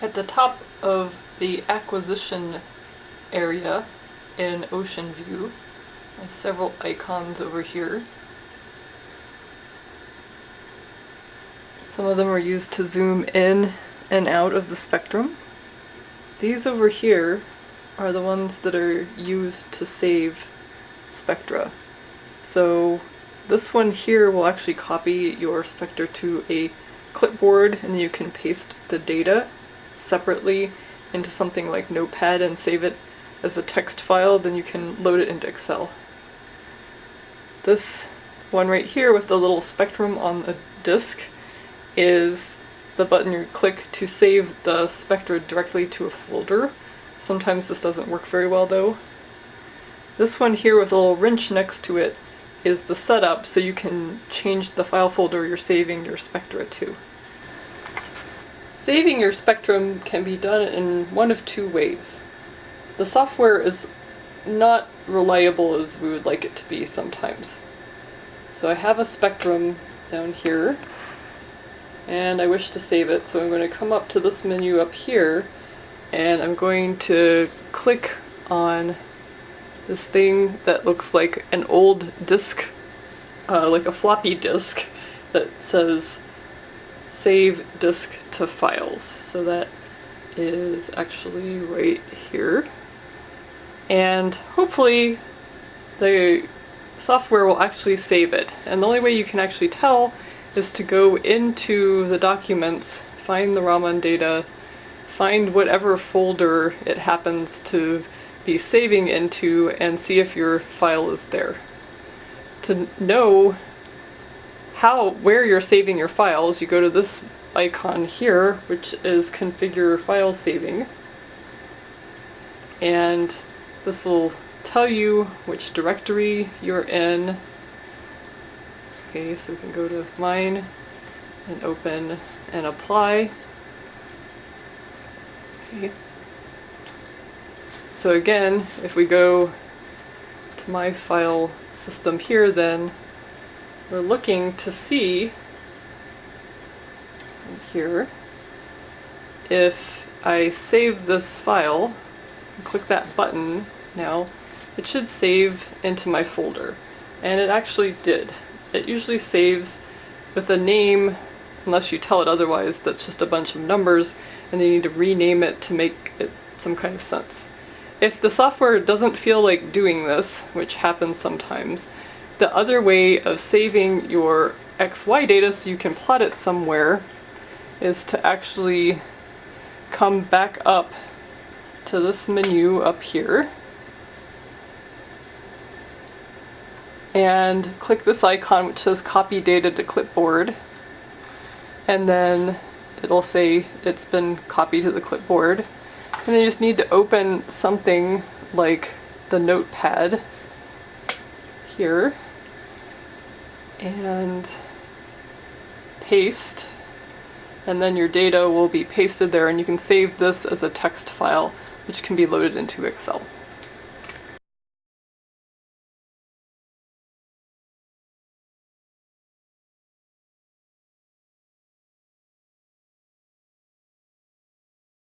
At the top of the acquisition area in Ocean View, I have several icons over here. Some of them are used to zoom in and out of the spectrum. These over here are the ones that are used to save spectra. So this one here will actually copy your spectra to a clipboard and you can paste the data separately into something like Notepad and save it as a text file, then you can load it into Excel. This one right here with the little spectrum on the disk is the button you click to save the spectra directly to a folder. Sometimes this doesn't work very well though. This one here with a little wrench next to it is the setup so you can change the file folder you're saving your spectra to. Saving your spectrum can be done in one of two ways. The software is not reliable as we would like it to be sometimes. So I have a spectrum down here and I wish to save it so I'm going to come up to this menu up here and I'm going to click on this thing that looks like an old disk, uh, like a floppy disk that says save disk to files. So that is actually right here. And hopefully the software will actually save it. And the only way you can actually tell is to go into the documents, find the Raman data, find whatever folder it happens to be saving into and see if your file is there. To know how, where you're saving your files, you go to this icon here, which is configure file saving. And this will tell you which directory you're in. Okay, so we can go to mine and open and apply. Okay. So again, if we go to my file system here then we're looking to see here if I save this file click that button now it should save into my folder. And it actually did. It usually saves with a name unless you tell it otherwise that's just a bunch of numbers and then you need to rename it to make it some kind of sense. If the software doesn't feel like doing this which happens sometimes the other way of saving your XY data so you can plot it somewhere is to actually come back up to this menu up here. And click this icon which says copy data to clipboard. And then it'll say it's been copied to the clipboard. And then you just need to open something like the notepad here and paste and then your data will be pasted there and you can save this as a text file which can be loaded into Excel.